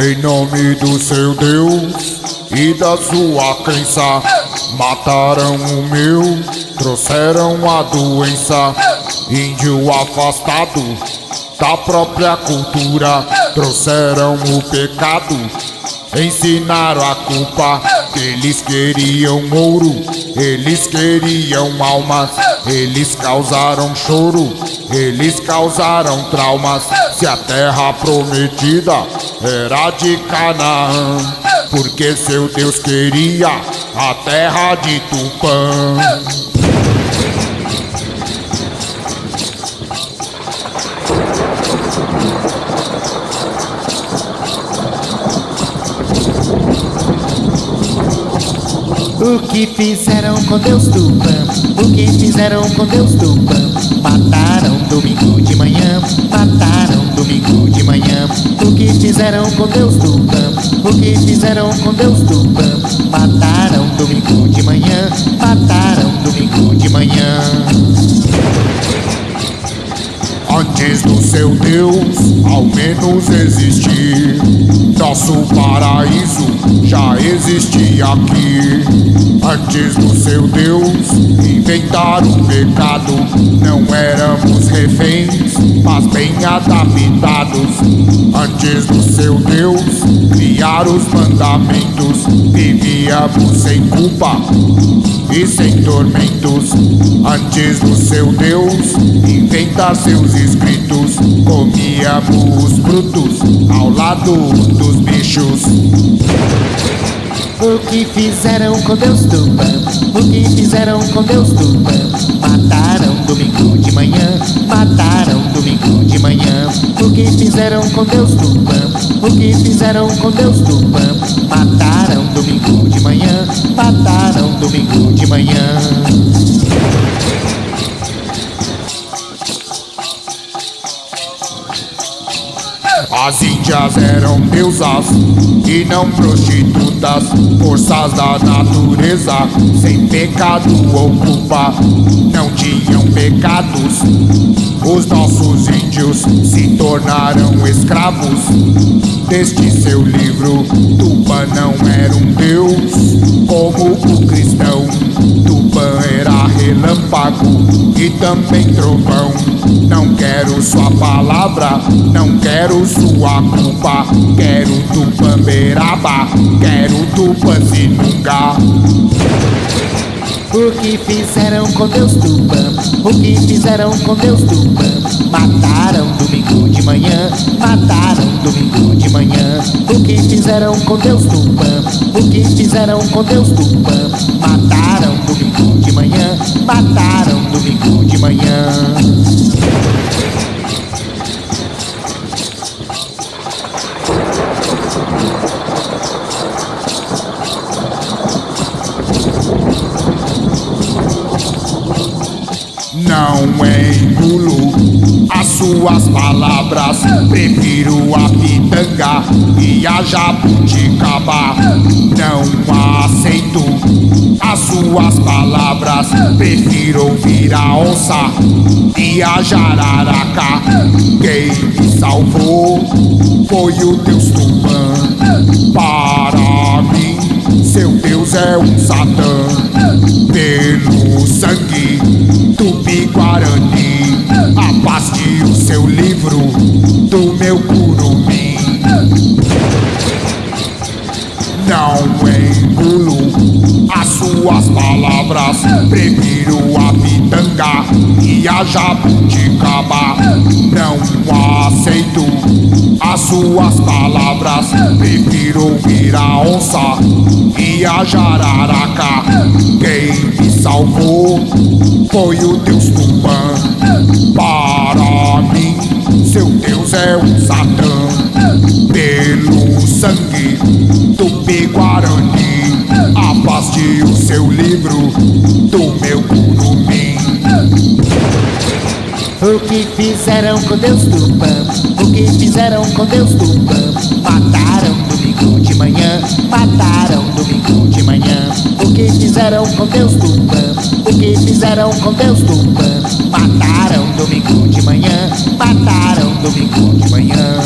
Em nome do seu Deus e da sua crença, mataram o meu, trouxeram a doença. Índio afastado da própria cultura, trouxeram o pecado, ensinaram a culpa. Eles queriam ouro, eles queriam almas, eles causaram choro, eles causaram traumas. Se a terra prometida era de Canaã, porque seu Deus queria a terra de Tupã. O que fizeram com Deus Tupã? O que fizeram com Deus Tupã? Mataram domingo de manhã, mataram domingo de manhã. O que fizeram com Deus Tupã? O que fizeram com Deus Tupã? Mataram domingo de manhã, mataram domingo de manhã. Seu Deus, ao menos existir. Nosso paraíso já existia aqui. Antes do seu Deus, inventar o pecado. Não éramos reféns, mas bem adaptados. Antes do seu Deus, criar os mandamentos. Vivíamos sem culpa e sem tormentos. Antes do seu Deus, inventar seus escritos. Comíamos frutos ao lado dos bichos. O que fizeram com Deus Tupã? O que fizeram com Deus Tupã? Mataram domingo de manhã, mataram domingo de manhã. O que fizeram com Deus Tupã? O que fizeram com Deus Tupã? Mataram domingo de manhã, As índias eram deusas e não prostitutas, forças da natureza, sem pecado ou culpa, não tinham pecados. Os nossos índios se tornaram escravos deste seu livro. Tupã não era um deus como o cristão. Tupã era relâmpago e também trovão. Não quero sua palavra, não quero sua culpa. Quero Tupamberaba, quero Tupanzinunga. O que fizeram com Deus Tupã? O que fizeram com Deus Tupã? Mataram domingo de manhã, mataram domingo de manhã. O que fizeram com Deus Tupã? O que fizeram com Deus Tupã? Mataram domingo de manhã, mataram domingo de manhã. Não engulo as suas palavras. Prefiro a pitanga e a jabuticaba. Não aceito as suas palavras. Prefiro ouvir a onça e a jararaca. Quem me salvou foi o Deus Tupã. Para mim, seu Deus é um Satã. Pelo sangue Tupi-Guarani Afaste o seu livro do meu curumim palavras Prefiro a pitanga e a jabuticaba. Não aceito as suas palavras Prefiro ouvir a onça e a jararaca. Quem me salvou foi o Deus Tupã. Para mim, seu Deus é um Satã. Pelo sangue Tupi-Guarani O seu livro do meu curumim O que fizeram com Deus Tupã? O que fizeram com Deus Tupã? Mataram domingo de manhã, mataram domingo de manhã. O que fizeram com Deus Tupã? O que fizeram com Deus Tupã? Mataram domingo de manhã, mataram domingo de manhã.